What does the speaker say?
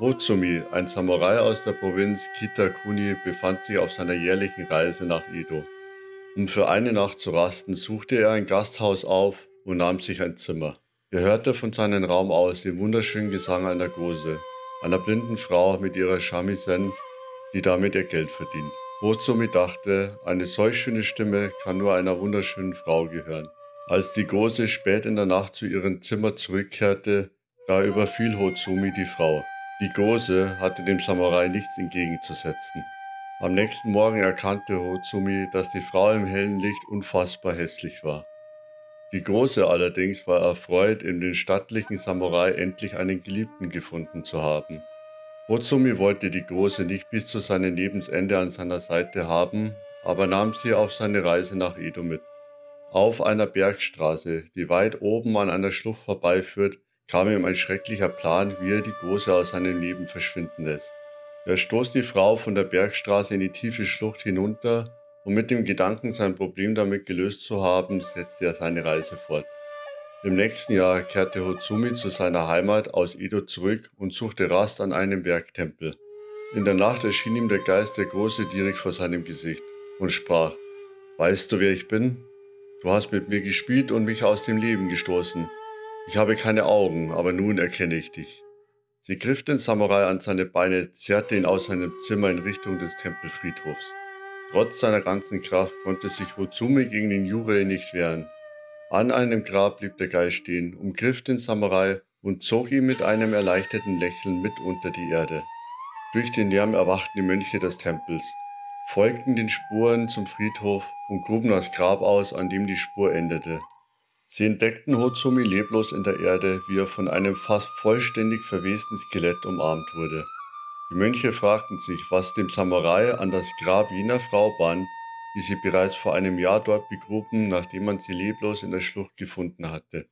Hozumi, ein Samurai aus der Provinz Kitakuni, befand sich auf seiner jährlichen Reise nach Edo. Um für eine Nacht zu rasten, suchte er ein Gasthaus auf und nahm sich ein Zimmer. Er hörte von seinem Raum aus den wunderschönen Gesang einer Gose, einer blinden Frau mit ihrer Shamisen, die damit ihr Geld verdient. Hozumi dachte, eine solch schöne Stimme kann nur einer wunderschönen Frau gehören. Als die Gose spät in der Nacht zu ihrem Zimmer zurückkehrte, da überfiel Hozumi die Frau. Die Gose hatte dem Samurai nichts entgegenzusetzen. Am nächsten Morgen erkannte Hozumi, dass die Frau im hellen Licht unfassbar hässlich war. Die Große allerdings war erfreut, in den stattlichen Samurai endlich einen Geliebten gefunden zu haben. Hozumi wollte die Große nicht bis zu seinem Lebensende an seiner Seite haben, aber nahm sie auf seine Reise nach Edo mit. Auf einer Bergstraße, die weit oben an einer Schlucht vorbeiführt, kam ihm ein schrecklicher Plan, wie er die Große aus seinem Leben verschwinden lässt. Er stoßt die Frau von der Bergstraße in die tiefe Schlucht hinunter und mit dem Gedanken, sein Problem damit gelöst zu haben, setzte er seine Reise fort. Im nächsten Jahr kehrte Hotsumi zu seiner Heimat aus Edo zurück und suchte Rast an einem Bergtempel. In der Nacht erschien ihm der Geist der Große direkt vor seinem Gesicht und sprach, Weißt du, wer ich bin? Du hast mit mir gespielt und mich aus dem Leben gestoßen. Ich habe keine Augen, aber nun erkenne ich dich. Sie griff den Samurai an seine Beine, zerrte ihn aus seinem Zimmer in Richtung des Tempelfriedhofs. Trotz seiner ganzen Kraft konnte sich Hotsumi gegen den Jurei nicht wehren. An einem Grab blieb der Geist stehen, umgriff den Samurai und zog ihn mit einem erleichterten Lächeln mit unter die Erde. Durch den Lärm erwachten die Mönche des Tempels, folgten den Spuren zum Friedhof und gruben das Grab aus, an dem die Spur endete. Sie entdeckten Hotsumi leblos in der Erde, wie er von einem fast vollständig verwesten Skelett umarmt wurde. Die Mönche fragten sich, was dem Samurai an das Grab jener Frau band, die sie bereits vor einem Jahr dort begruben, nachdem man sie leblos in der Schlucht gefunden hatte.